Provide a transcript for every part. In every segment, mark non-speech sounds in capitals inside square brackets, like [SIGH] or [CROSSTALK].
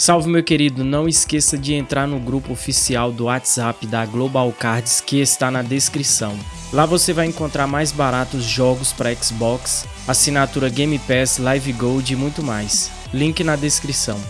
Salve meu querido, não esqueça de entrar no grupo oficial do WhatsApp da Global Cards que está na descrição. Lá você vai encontrar mais baratos jogos para Xbox, assinatura Game Pass, Live Gold e muito mais. Link na descrição.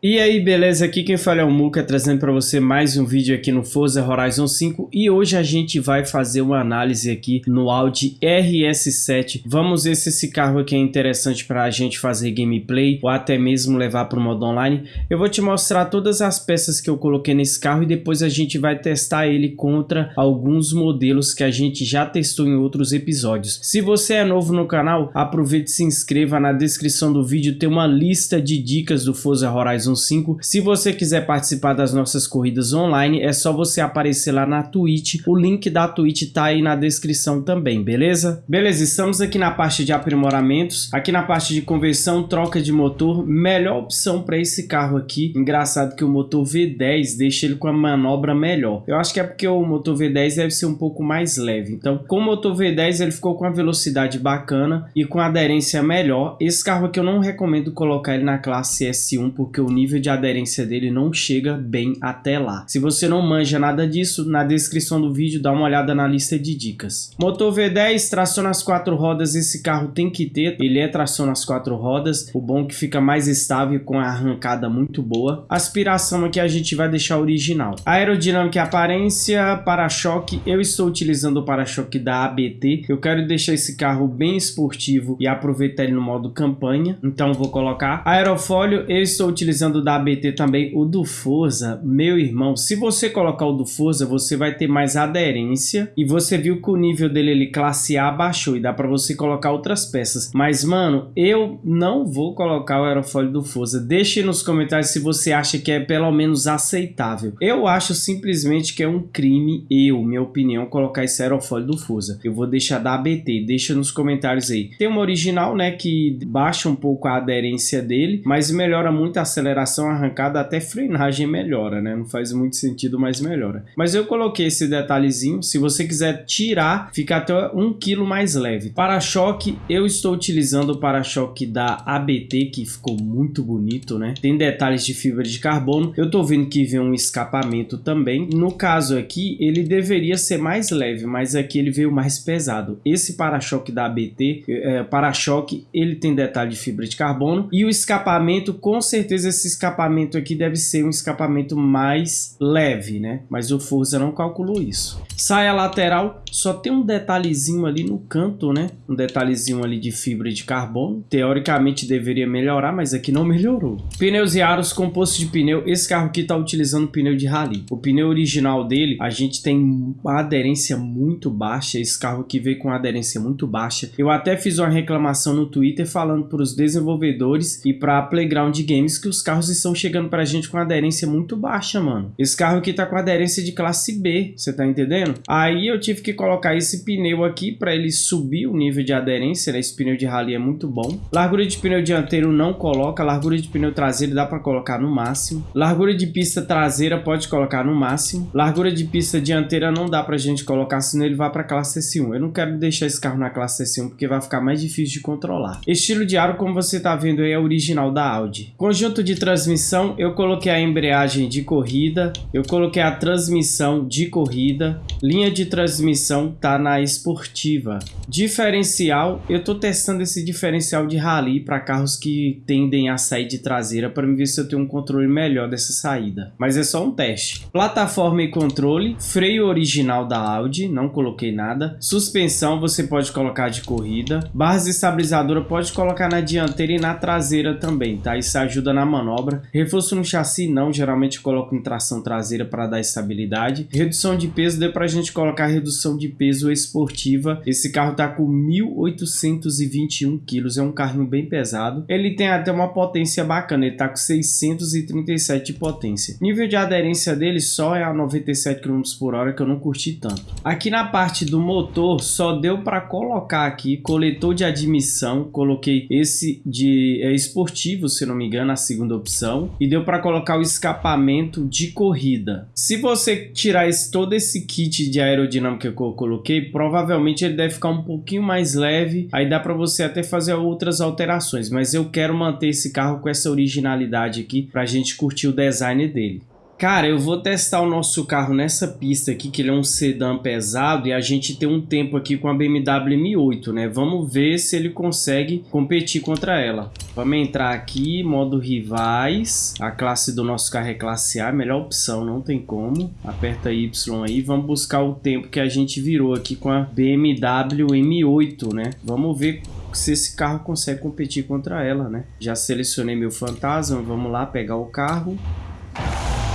E aí, beleza? Aqui quem fala é o Muka, trazendo para você mais um vídeo aqui no Forza Horizon 5 e hoje a gente vai fazer uma análise aqui no Audi RS7. Vamos ver se esse carro aqui é interessante para a gente fazer gameplay ou até mesmo levar para o modo online. Eu vou te mostrar todas as peças que eu coloquei nesse carro e depois a gente vai testar ele contra alguns modelos que a gente já testou em outros episódios. Se você é novo no canal, aproveite e se inscreva. Na descrição do vídeo tem uma lista de dicas do Forza Horizon Horizon 5. Se você quiser participar das nossas corridas online, é só você aparecer lá na Twitch. O link da Twitch tá aí na descrição também, beleza? Beleza, estamos aqui na parte de aprimoramentos. Aqui na parte de conversão, troca de motor. Melhor opção para esse carro aqui. Engraçado que o motor V10 deixa ele com a manobra melhor. Eu acho que é porque o motor V10 deve ser um pouco mais leve. Então, com o motor V10 ele ficou com a velocidade bacana e com aderência melhor. Esse carro aqui eu não recomendo colocar ele na classe S1 porque o nível de aderência dele não chega bem até lá. Se você não manja nada disso, na descrição do vídeo dá uma olhada na lista de dicas. Motor V10, tração nas quatro rodas, esse carro tem que ter, ele é tração nas quatro rodas, o bom é que fica mais estável com a arrancada muito boa. Aspiração aqui a gente vai deixar original. Aerodinâmica e aparência, para-choque, eu estou utilizando o para-choque da ABT, eu quero deixar esse carro bem esportivo e aproveitar ele no modo campanha, então vou colocar. Aerofólio, eu estou utilizando utilizando da ABT também o do Forza, meu irmão, se você colocar o do Forza, você vai ter mais aderência e você viu que o nível dele ele classe A baixou e dá para você colocar outras peças. Mas, mano, eu não vou colocar o aerofólio do Forza. Deixe nos comentários se você acha que é pelo menos aceitável. Eu acho simplesmente que é um crime, eu, minha opinião, colocar esse aerofólio do Forza. Eu vou deixar da ABT, deixa nos comentários aí. Tem uma original, né, que baixa um pouco a aderência dele, mas melhora muito a aceleração aceleração arrancada até frenagem melhora, né? Não faz muito sentido, mas melhora. Mas eu coloquei esse detalhezinho. Se você quiser tirar, fica até um quilo mais leve. Para-choque, eu estou utilizando o para-choque da ABT, que ficou muito bonito, né? Tem detalhes de fibra de carbono. Eu tô vendo que vem um escapamento também. No caso aqui, ele deveria ser mais leve, mas aqui ele veio mais pesado. Esse para-choque da ABT, é, para-choque, ele tem detalhe de fibra de carbono. E o escapamento, com certeza, esse escapamento aqui deve ser um escapamento mais leve, né? Mas o Forza não calculou isso. Saia lateral, só tem um detalhezinho ali no canto, né? Um detalhezinho ali de fibra de carbono. Teoricamente deveria melhorar, mas aqui não [LAUGHS] melhorou. Pneus e aros, composto de pneu. Esse carro aqui tá utilizando pneu de rally. O pneu original dele, a gente tem uma aderência muito baixa. Esse carro aqui veio com aderência muito baixa. Eu até fiz uma reclamação no Twitter falando para os desenvolvedores e para Playground Games que os carros estão chegando pra gente com aderência muito baixa, mano. Esse carro aqui tá com aderência de classe B, você tá entendendo? Aí eu tive que colocar esse pneu aqui pra ele subir o nível de aderência, né? Esse pneu de rally é muito bom. Largura de pneu dianteiro não coloca, largura de pneu traseiro dá pra colocar no máximo. Largura de pista traseira pode colocar no máximo. Largura de pista dianteira não dá pra gente colocar, senão ele vai pra classe S1. Eu não quero deixar esse carro na classe S1 porque vai ficar mais difícil de controlar. Estilo de aro, como você tá vendo aí, é original da Audi. Conjunto de transmissão, eu coloquei a embreagem de corrida, eu coloquei a transmissão de corrida, linha de transmissão tá na esportiva. Diferencial, eu tô testando esse diferencial de rally para carros que tendem a sair de traseira para ver se eu tenho um controle melhor dessa saída. Mas é só um teste. Plataforma e controle, freio original da Audi, não coloquei nada. Suspensão você pode colocar de corrida. Barras estabilizadora pode colocar na dianteira e na traseira também, tá? Isso ajuda na manobra manobra. Reforço no chassi não, geralmente coloco em tração traseira para dar estabilidade. Redução de peso, deu para a gente colocar redução de peso esportiva. Esse carro tá com 1.821 quilos, é um carrinho bem pesado. Ele tem até uma potência bacana, ele tá com 637 de potência. Nível de aderência dele só é a 97 km por hora, que eu não curti tanto. Aqui na parte do motor, só deu para colocar aqui coletor de admissão, coloquei esse de é, esportivo, se não me engano, a segunda opção. E deu para colocar o escapamento de corrida. Se você tirar esse, todo esse kit de aerodinâmica que eu coloquei, provavelmente ele deve ficar um pouquinho mais leve. Aí dá para você até fazer outras alterações. Mas eu quero manter esse carro com essa originalidade aqui para a gente curtir o design dele. Cara, eu vou testar o nosso carro nessa pista aqui, que ele é um sedã pesado e a gente tem um tempo aqui com a BMW M8, né? Vamos ver se ele consegue competir contra ela. Vamos entrar aqui, modo rivais. A classe do nosso carro é classe A, melhor opção, não tem como. Aperta Y aí, vamos buscar o tempo que a gente virou aqui com a BMW M8, né? Vamos ver se esse carro consegue competir contra ela, né? Já selecionei meu fantasma, vamos lá pegar o carro.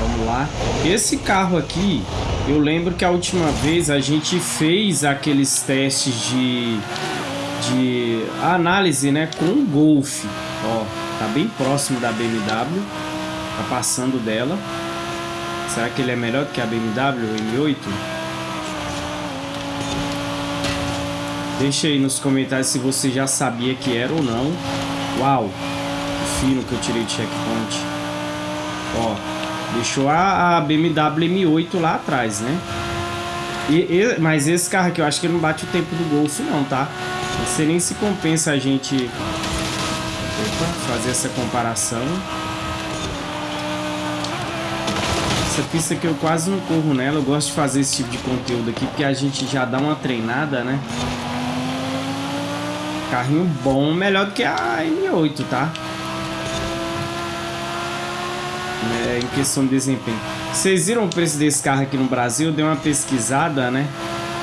Vamos lá. Esse carro aqui, eu lembro que a última vez a gente fez aqueles testes de, de análise, né, com o Golf. Ó, tá bem próximo da BMW. Tá passando dela. Será que ele é melhor que a BMW M8? Deixa aí nos comentários se você já sabia que era ou não. Uau, fino que eu tirei de checkpoint. Ó, Deixou a, a BMW M8 lá atrás, né? E, e, mas esse carro aqui, eu acho que ele não bate o tempo do Golf não, tá? Não sei nem se compensa a gente Opa, fazer essa comparação. Essa pista que eu quase não corro nela, eu gosto de fazer esse tipo de conteúdo aqui, porque a gente já dá uma treinada, né? Carrinho bom, melhor do que a M8, tá? É, em questão de desempenho. Vocês viram o preço desse carro aqui no Brasil? Deu uma pesquisada, né?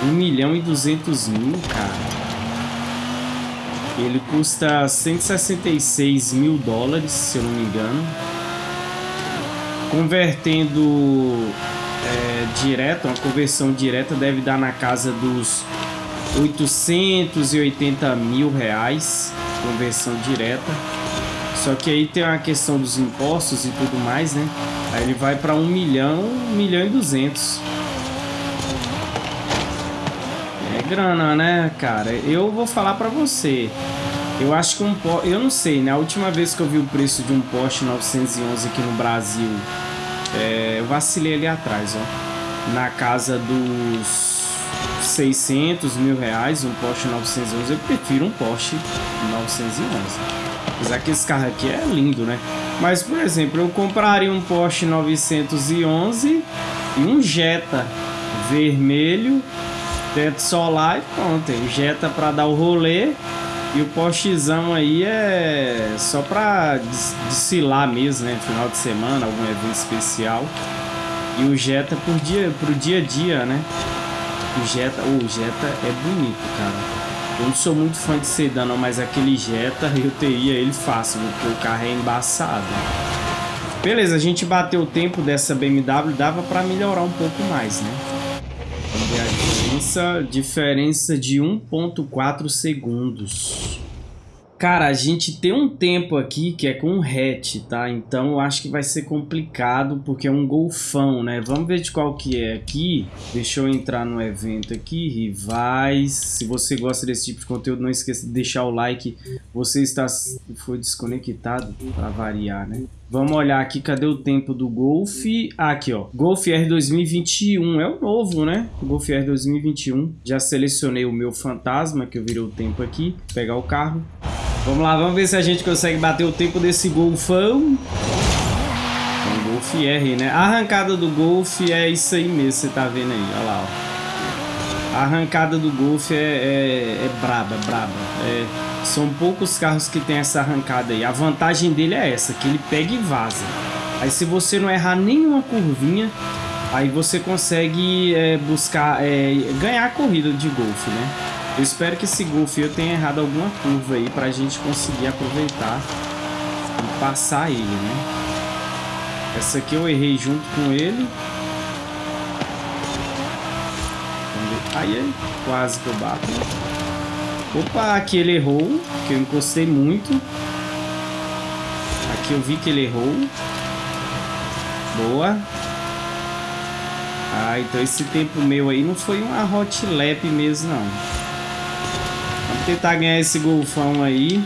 1 milhão e 200 mil, cara. Ele custa 166 mil dólares, se eu não me engano. Convertendo é, direto, uma conversão direta deve dar na casa dos 880 mil reais. Conversão direta. Só que aí tem a questão dos impostos e tudo mais, né? Aí ele vai para 1 milhão, 1 milhão e 200. É grana, né, cara? Eu vou falar para você. Eu acho que um Porsche... Eu não sei, né? A última vez que eu vi o preço de um Porsche 911 aqui no Brasil, é... eu vacilei ali atrás, ó. Na casa dos 600 mil reais, um Porsche 911. Eu prefiro um Porsche 911. Apesar que esse carro aqui é lindo, né? Mas, por exemplo, eu compraria um Porsche 911 e um Jetta vermelho, teto solar e pronto. O Jetta para dar o rolê e o Porschezão aí é só para desfilar mesmo, né? Final de semana, algum evento especial. E o Jetta por dia, pro dia a dia, né? O Jetta, o Jetta é bonito, cara. Eu não sou muito fã de sedã, não, mas aquele Jetta [LAUGHS] eu teria ele fácil, porque o carro é embaçado. Beleza, a gente bateu o tempo dessa BMW, dava para melhorar um pouco mais, né? Vamos ver a diferença, diferença de 1.4 segundos. Cara, a gente tem um tempo aqui que é com hatch, tá? Então eu acho que vai ser complicado porque é um golfão, né? Vamos ver de qual que é aqui. Deixa eu entrar no evento aqui, rivais. Se você gosta desse tipo de conteúdo, não esqueça de deixar o like. Você está foi desconectado para variar, né? Vamos olhar aqui, cadê o tempo do Golf? Ah, aqui, ó. Golf R 2021, é o novo, né? Golf R 2021. Já selecionei o meu fantasma, que eu virei o tempo aqui. Vou pegar o carro. Vamos lá, vamos ver se a gente consegue bater o tempo desse golfão. Um Golf R, né? A arrancada do Golf é isso aí mesmo, você tá vendo aí, olha lá, ó. A arrancada do Golf é, é, é braba, braba. É, são poucos carros que tem essa arrancada aí. A vantagem dele é essa, que ele pega e vaza. Aí se você não errar nenhuma curvinha, aí você consegue é, buscar, é, ganhar a corrida de golfe, né? Eu espero que esse Golf eu tenha errado alguma curva aí pra gente conseguir aproveitar e passar ele, né? Essa aqui eu errei junto com ele. Aí, aí quase que eu bato. Opa, aqui ele errou, que eu encostei muito. Aqui eu vi que ele errou. Boa. Ah, então esse tempo meu aí não foi uma hot lap mesmo, não tentar ganhar esse golfão aí.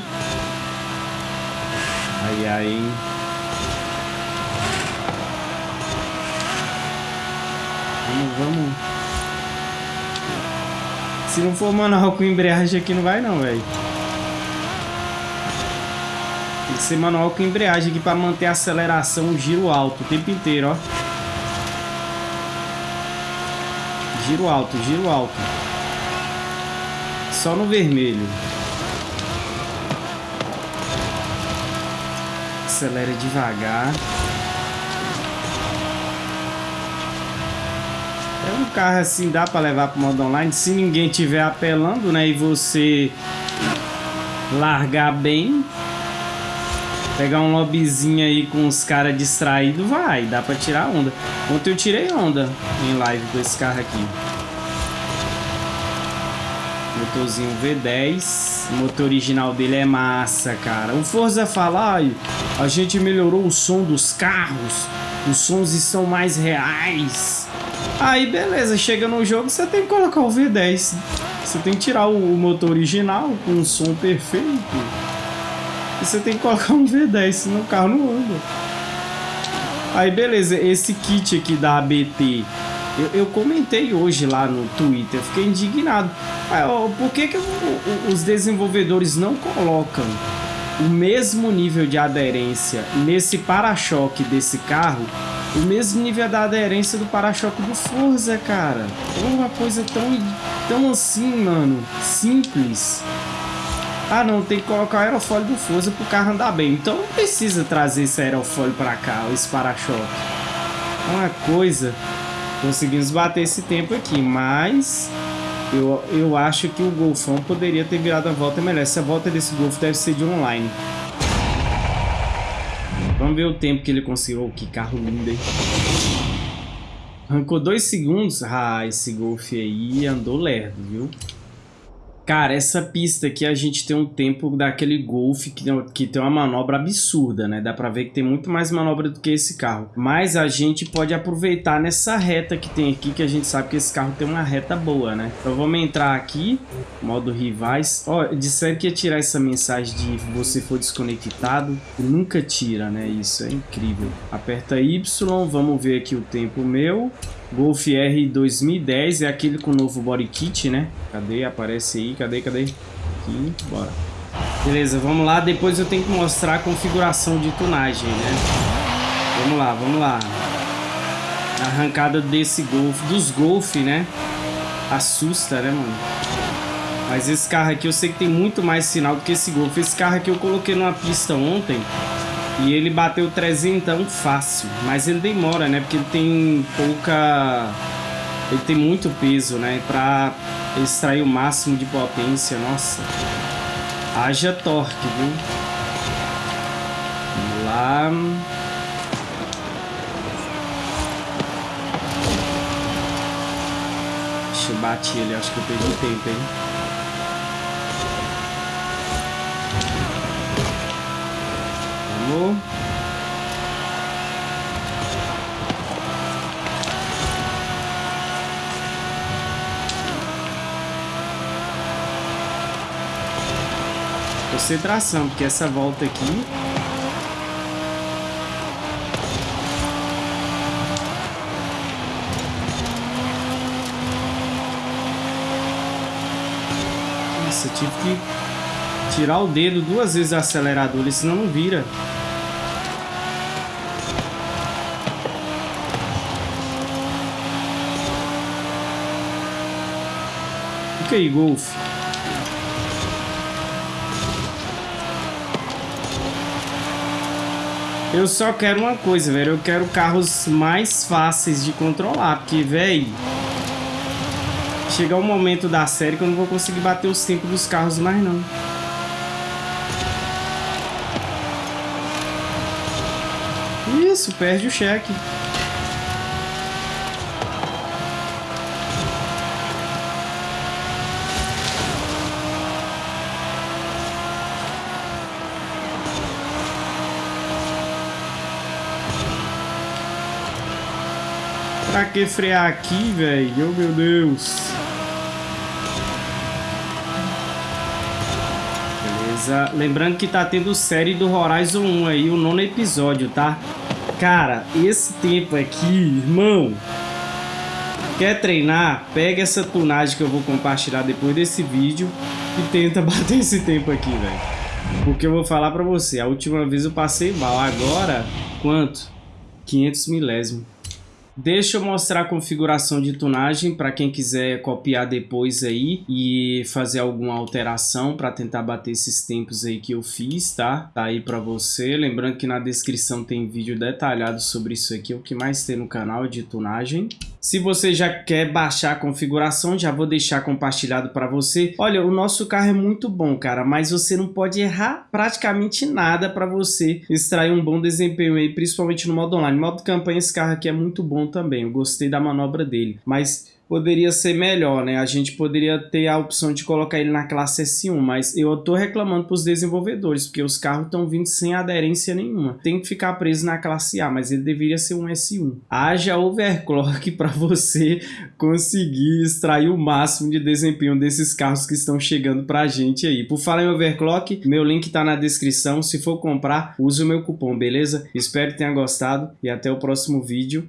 Ai, ai. Vamos, vamos. Se não for manual com embreagem aqui, não vai não, velho. Tem que ser manual com embreagem aqui pra manter a aceleração, o giro alto o tempo inteiro, ó. Giro alto, giro alto. Só no vermelho. Acelera devagar. É um carro assim, dá para levar para modo online. Se ninguém tiver apelando, né? E você largar bem. Pegar um lobbyzinho aí com os caras distraídos, vai. Dá para tirar onda. Ontem eu tirei onda em live com esse carro aqui. Motorzinho V10. O motor original dele é massa, cara. O Forza fala, a gente melhorou o som dos carros. Os sons estão mais reais. Aí beleza, chega no jogo, você tem que colocar o V10. Você tem que tirar o motor original com um som perfeito. E você tem que colocar um V10, senão o carro não anda. Aí beleza, esse kit aqui da ABT, eu, eu comentei hoje lá no Twitter, fiquei indignado. Ah, por que, que os desenvolvedores não colocam o mesmo nível de aderência nesse para-choque desse carro o mesmo nível da aderência do para-choque do Forza, cara. É uma coisa tão, tão assim, mano, simples. Ah, não, tem que colocar o aerofólio do Forza pro carro andar bem. Então não precisa trazer esse aerofólio pra cá, esse para-choque. É uma coisa... Conseguimos bater esse tempo aqui, mas... Eu, eu acho que o Golfão poderia ter virado a volta melhor. Essa volta desse Golf deve ser de online. Vamos ver o tempo que ele conseguiu. Oh, que carro lindo, hein? Arrancou dois segundos. Ah, esse Golf aí andou lerdo, viu? Cara, essa pista aqui a gente tem um tempo daquele Golf que, que tem uma manobra absurda, né? Dá pra ver que tem muito mais manobra do que esse carro. Mas a gente pode aproveitar nessa reta que tem aqui, que a gente sabe que esse carro tem uma reta boa, né? Então vamos entrar aqui, modo rivais. Ó, disseram que ia tirar essa mensagem de você for desconectado. Nunca tira, né? Isso é incrível. Aperta Y, vamos ver aqui o tempo meu. Golf R 2010 é aquele com o novo body kit, né? Cadê? Aparece aí. Cadê? Cadê? Aqui. Bora. Beleza, vamos lá. Depois eu tenho que mostrar a configuração de tunagem, né? Vamos lá, vamos lá. A arrancada desse Golf, dos Golf, né? Assusta, né, mano? Mas esse carro aqui eu sei que tem muito mais sinal do que esse Golf. Esse carro aqui eu coloquei numa pista ontem e ele bateu 300 fácil, mas ele demora, né? Porque ele tem pouca... Ele tem muito peso, né? Pra extrair o máximo de potência, nossa. Haja torque, viu? Vamos lá. Deixa eu bater ele, acho que eu perdi tempo, hein? Vamos. Concentração, porque essa volta aqui Nossa, tive que tirar o dedo duas vezes do acelerador, senão não vira. aí, Golf. Eu só quero uma coisa, velho. Eu quero carros mais fáceis de controlar. Porque, velho... Chegar o momento da série que eu não vou conseguir bater os tempos dos carros mais, não. Isso, perde o cheque. Pra que frear aqui, velho? Oh, meu Deus. Beleza. Lembrando que tá tendo série do Horizon 1 aí, o nono episódio, tá? Cara, esse tempo aqui, irmão... Quer treinar? Pega essa tunagem que eu vou compartilhar depois desse vídeo e tenta [LAUGHS] bater esse tempo aqui, velho. Porque eu vou falar pra você, a última vez eu passei mal, agora, quanto? 500 milésimo. Deixa eu mostrar a configuração de tunagem para quem quiser copiar depois aí e fazer alguma alteração para tentar bater esses tempos aí que eu fiz, tá? Tá aí para você. Lembrando que na descrição tem vídeo detalhado sobre isso aqui, é o que mais tem no canal de tunagem. Se você já quer baixar a configuração, já vou deixar compartilhado para você. Olha, o nosso carro é muito bom, cara, mas você não pode errar praticamente nada para você extrair um bom desempenho aí, principalmente no modo online. No modo campanha, esse carro aqui é muito bom também, eu gostei da manobra dele, mas poderia ser melhor, né? A gente poderia ter a opção de colocar ele na classe S1, mas eu tô reclamando para os desenvolvedores, porque os carros estão vindo sem aderência nenhuma. Tem que ficar preso na classe A, mas ele deveria ser um S1. Haja overclock para você conseguir extrair o máximo de desempenho desses carros que estão chegando para a gente aí. Por falar em overclock, meu link tá na descrição. Se for comprar, use o meu cupom, beleza? Espero que tenha gostado e até o próximo vídeo.